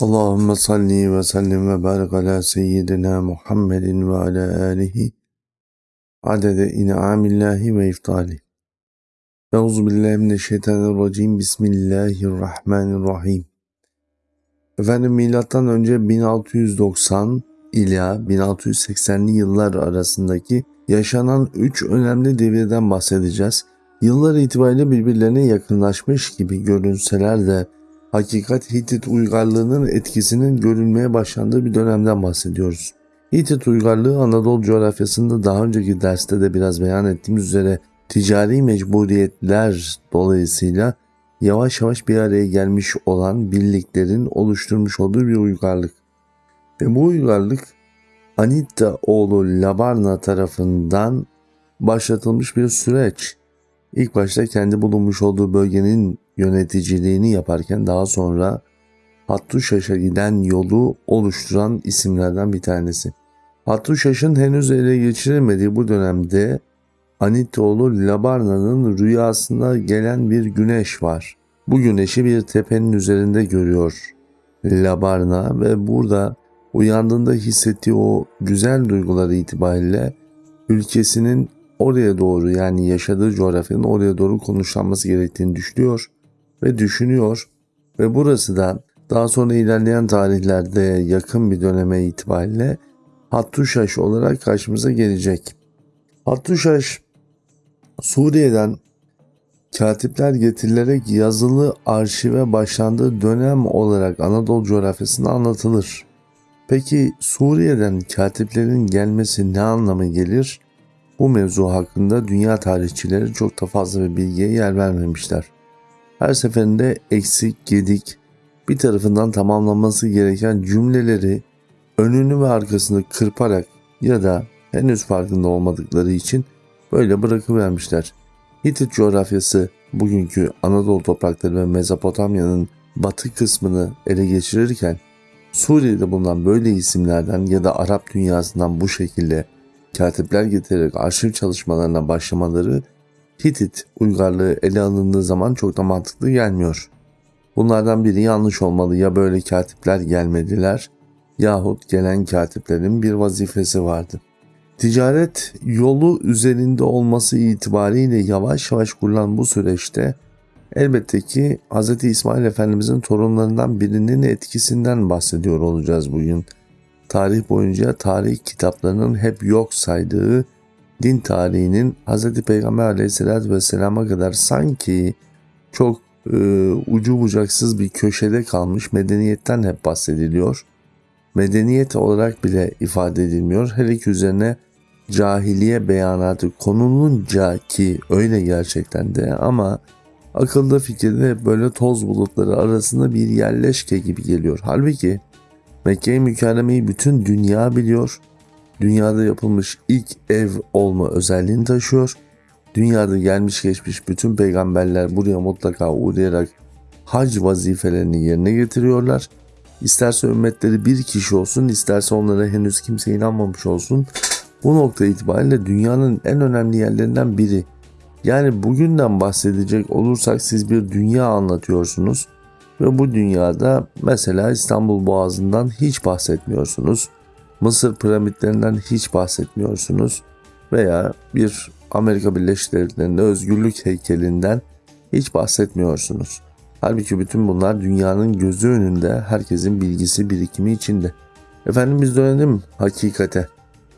Allahümme salli ve sellim ve barik ala seyyidina Muhammedin ve ala alihi adede in'amillahi ve iftali. Euzu billahi mineşşeytanirracim. Bismillahirrahmanirrahim. Efendim milattan önce 1690 ila 1680'li yıllar arasındaki yaşanan üç önemli devirden bahsedeceğiz. Yıllar itibariyle birbirlerine yakınlaşmış gibi görünseler de hakikat Hitit uygarlığının etkisinin görülmeye başlandığı bir dönemden bahsediyoruz. Hitit uygarlığı Anadolu coğrafyasında daha önceki derste de biraz beyan ettiğimiz üzere ticari mecburiyetler dolayısıyla yavaş yavaş bir araya gelmiş olan birliklerin oluşturmuş olduğu bir uygarlık. Ve bu uygarlık Anitta oğlu Labarna tarafından başlatılmış bir süreç. İlk başta kendi bulunmuş olduğu bölgenin yöneticiliğini yaparken daha sonra Hattuşaş'a giden yolu oluşturan isimlerden bir tanesi. Hattuşaş'ın henüz ele geçiremediği bu dönemde Anitoğlu Labarna'nın rüyasında gelen bir güneş var. Bu güneşi bir tepenin üzerinde görüyor Labarna ve burada uyandığında hissettiği o güzel duyguları itibariyle ülkesinin oraya doğru yani yaşadığı coğrafyanın oraya doğru konuşlanması gerektiğini düşünüyor ve düşünüyor ve burası da daha sonra ilerleyen tarihlerde yakın bir döneme itibariyle Hattuşaş olarak karşımıza gelecek. Hattuşaş Suriye'den katipler getirilerek yazılı arşive başlandığı dönem olarak Anadolu coğrafyasında anlatılır. Peki Suriye'den katiplerin gelmesi ne anlamı gelir? Bu mevzu hakkında dünya tarihçileri çok da fazla bir bilgiye yer vermemişler. Her seferinde eksik, gedik, bir tarafından tamamlanması gereken cümleleri önünü ve arkasını kırparak ya da henüz farkında olmadıkları için böyle bırakıvermişler. Hitit coğrafyası bugünkü Anadolu toprakları ve Mezopotamya'nın batı kısmını ele geçirirken Suriye'de bulunan böyle isimlerden ya da Arap dünyasından bu şekilde katipler getirerek arşiv çalışmalarına başlamaları Hitit uygarlığı ele alındığı zaman çok da mantıklı gelmiyor. Bunlardan biri yanlış olmalı ya böyle katipler gelmediler yahut gelen katiplerin bir vazifesi vardı. Ticaret yolu üzerinde olması itibariyle yavaş yavaş kurulan bu süreçte elbette ki Hz. İsmail Efendimizin torunlarından birinin etkisinden bahsediyor olacağız bugün. Tarih boyunca tarih kitaplarının hep yok saydığı din tarihinin Hz. Peygamber aleyhissalatü vesselama kadar sanki çok e, ucu bucaksız bir köşede kalmış medeniyetten hep bahsediliyor. Medeniyet olarak bile ifade edilmiyor. Hele ki üzerine cahiliye beyanatı konulunca ki öyle gerçekten de ama akılda fikirde böyle toz bulutları arasında bir yerleşke gibi geliyor. Halbuki Mekke-i Mükerreme'yi bütün dünya biliyor dünyada yapılmış ilk ev olma özelliğini taşıyor. Dünyada gelmiş geçmiş bütün peygamberler buraya mutlaka uğrayarak hac vazifelerini yerine getiriyorlar. İsterse ümmetleri bir kişi olsun, isterse onlara henüz kimse inanmamış olsun. Bu nokta itibariyle dünyanın en önemli yerlerinden biri. Yani bugünden bahsedecek olursak siz bir dünya anlatıyorsunuz ve bu dünyada mesela İstanbul Boğazı'ndan hiç bahsetmiyorsunuz. Mısır piramitlerinden hiç bahsetmiyorsunuz veya bir Amerika Birleşik Devletleri'nde özgürlük heykelinden hiç bahsetmiyorsunuz. Halbuki bütün bunlar dünyanın gözü önünde herkesin bilgisi birikimi içinde. Efendim biz dönelim hakikate.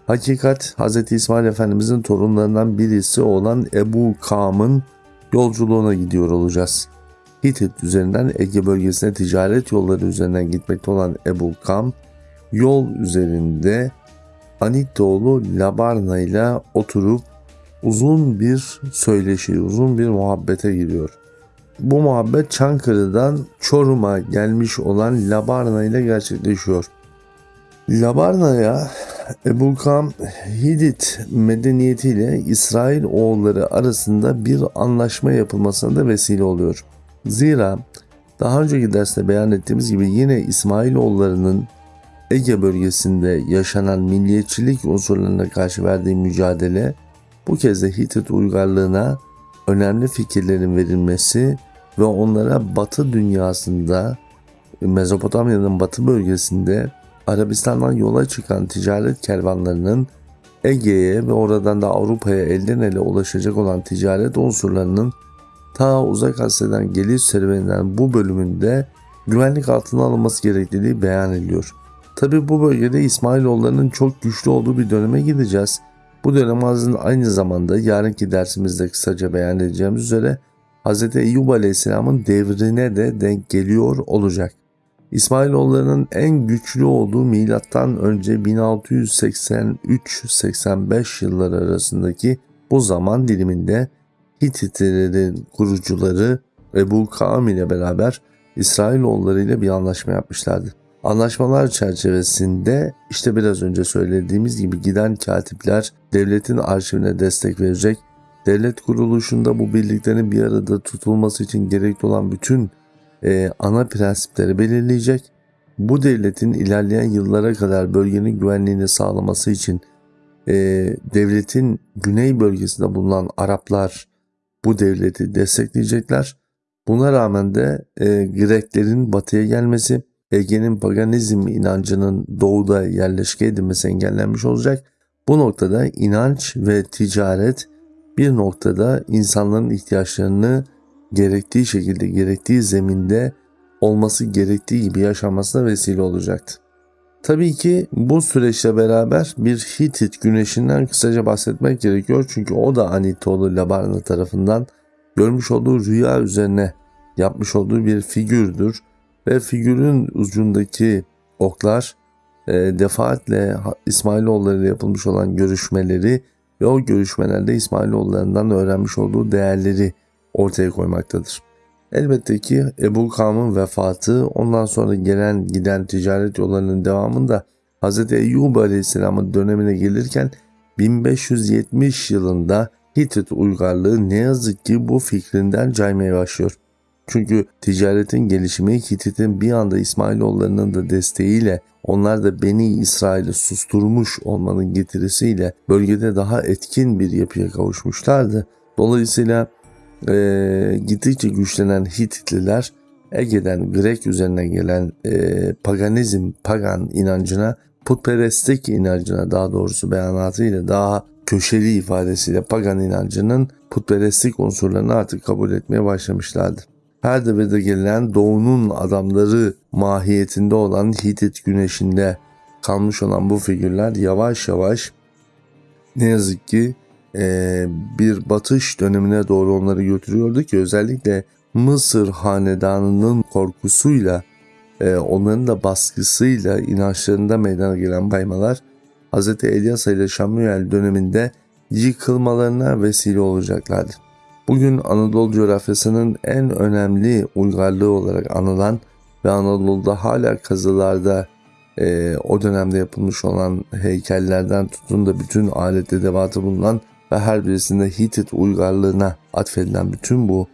Hakikat Hz. İsmail Efendimizin torunlarından birisi olan Ebu Kam'ın yolculuğuna gidiyor olacağız. Hitit üzerinden Ege bölgesine ticaret yolları üzerinden gitmekte olan Ebu Kam, yol üzerinde Anitoğlu Labarna ile oturup uzun bir söyleşi, uzun bir muhabbete giriyor. Bu muhabbet Çankırı'dan Çorum'a gelmiş olan Labarna ile gerçekleşiyor. Labarna'ya Ebu Kam Hidit medeniyetiyle İsrail oğulları arasında bir anlaşma yapılmasına da vesile oluyor. Zira daha önceki derste beyan ettiğimiz gibi yine İsmail oğullarının Ege bölgesinde yaşanan milliyetçilik unsurlarına karşı verdiği mücadele bu kez de Hitit uygarlığına önemli fikirlerin verilmesi ve onlara batı dünyasında Mezopotamya'nın batı bölgesinde Arabistan'dan yola çıkan ticaret kervanlarının Ege'ye ve oradan da Avrupa'ya elden ele ulaşacak olan ticaret unsurlarının ta uzak Asya'dan geliş serüveninden bu bölümünde güvenlik altına alınması gerekliliği beyan ediliyor. Tabi bu bölgede İsmailoğullarının çok güçlü olduğu bir döneme gideceğiz. Bu dönem aynı zamanda yarınki dersimizde kısaca beyan edeceğimiz üzere Hz. Eyyub Aleyhisselam'ın devrine de denk geliyor olacak. İsmailoğullarının en güçlü olduğu milattan önce 1683-85 yılları arasındaki bu zaman diliminde Hititlerin kurucuları Ebu Kaam ile beraber İsrailoğulları ile bir anlaşma yapmışlardı. Anlaşmalar çerçevesinde işte biraz önce söylediğimiz gibi giden katipler devletin arşivine destek verecek, devlet kuruluşunda bu birliklerin bir arada tutulması için gerekli olan bütün e, ana prensipleri belirleyecek. Bu devletin ilerleyen yıllara kadar bölgenin güvenliğini sağlaması için e, devletin güney bölgesinde bulunan Araplar bu devleti destekleyecekler. Buna rağmen de e, Greklerin batıya gelmesi, Ege'nin paganizm inancının doğuda yerleşke edilmesi engellenmiş olacak. Bu noktada inanç ve ticaret bir noktada insanların ihtiyaçlarını gerektiği şekilde, gerektiği zeminde olması gerektiği gibi yaşamasına vesile olacaktı. Tabii ki bu süreçle beraber bir Hitit güneşinden kısaca bahsetmek gerekiyor. Çünkü o da Anitoğlu Labarna tarafından görmüş olduğu rüya üzerine yapmış olduğu bir figürdür. Ve figürün ucundaki oklar e, defaatle İsmailoğulları ile yapılmış olan görüşmeleri ve o görüşmelerde İsmailoğullarından öğrenmiş olduğu değerleri ortaya koymaktadır. Elbette ki Ebu Kam'ın vefatı ondan sonra gelen giden ticaret yollarının devamında Hz. Eyyub Aleyhisselam'ın dönemine gelirken 1570 yılında Hitit uygarlığı ne yazık ki bu fikrinden caymaya başlıyor. Çünkü ticaretin gelişimi Hitit'in bir anda İsmailoğullarının da desteğiyle onlar da Beni İsrail'i susturmuş olmanın getirisiyle bölgede daha etkin bir yapıya kavuşmuşlardı. Dolayısıyla e, gittikçe güçlenen Hititliler Ege'den Grek üzerine gelen e, paganizm, pagan inancına, putperestlik inancına daha doğrusu beyanatıyla daha köşeli ifadesiyle pagan inancının putperestlik unsurlarını artık kabul etmeye başlamışlardı. Her devirde gelen doğunun adamları mahiyetinde olan Hitit güneşinde kalmış olan bu figürler yavaş yavaş ne yazık ki e, bir batış dönemine doğru onları götürüyordu ki özellikle Mısır hanedanının korkusuyla e, onların da baskısıyla inançlarında meydana gelen baymalar Hz. Elyasa ile Şamuel döneminde yıkılmalarına vesile olacaklardı. Bugün Anadolu coğrafyasının en önemli uygarlığı olarak anılan ve Anadolu'da hala kazılarda e, o dönemde yapılmış olan heykellerden tutun da bütün alet edevatı bulunan ve her birisinde Hitit uygarlığına atfedilen bütün bu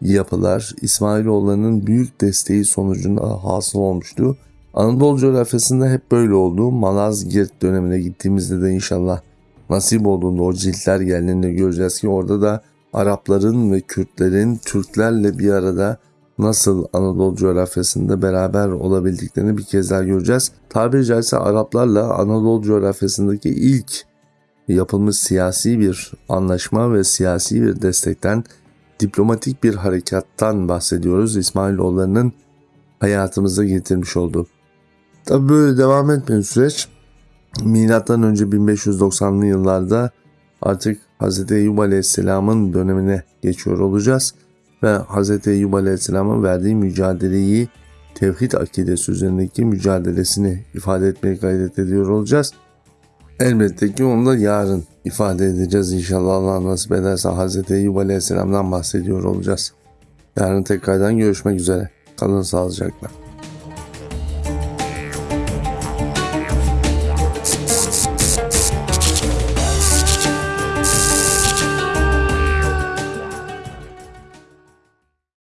yapılar İsmailoğullarının büyük desteği sonucunda hasıl olmuştu. Anadolu coğrafyasında hep böyle oldu. Malazgirt dönemine gittiğimizde de inşallah nasip olduğunda o ciltler geldiğinde göreceğiz ki orada da Arapların ve Kürtlerin Türklerle bir arada nasıl Anadolu coğrafyasında beraber olabildiklerini bir kez daha göreceğiz. Tabiri caizse Araplarla Anadolu coğrafyasındaki ilk yapılmış siyasi bir anlaşma ve siyasi bir destekten diplomatik bir harekattan bahsediyoruz. İsmailoğullarının hayatımıza getirmiş olduğu. Tabi böyle devam etmeyen süreç önce 1590'lı yıllarda artık Hz. Eyyub Aleyhisselam'ın dönemine geçiyor olacağız ve Hz. Eyyub Aleyhisselam'ın verdiği mücadeleyi tevhid akidesi üzerindeki mücadelesini ifade etmeye gayret ediyor olacağız. Elbette ki onu da yarın ifade edeceğiz inşallah Allah nasip ederse Hz. Eyyub Aleyhisselam'dan bahsediyor olacağız. Yarın tekrardan görüşmek üzere. Kalın sağlıcakla.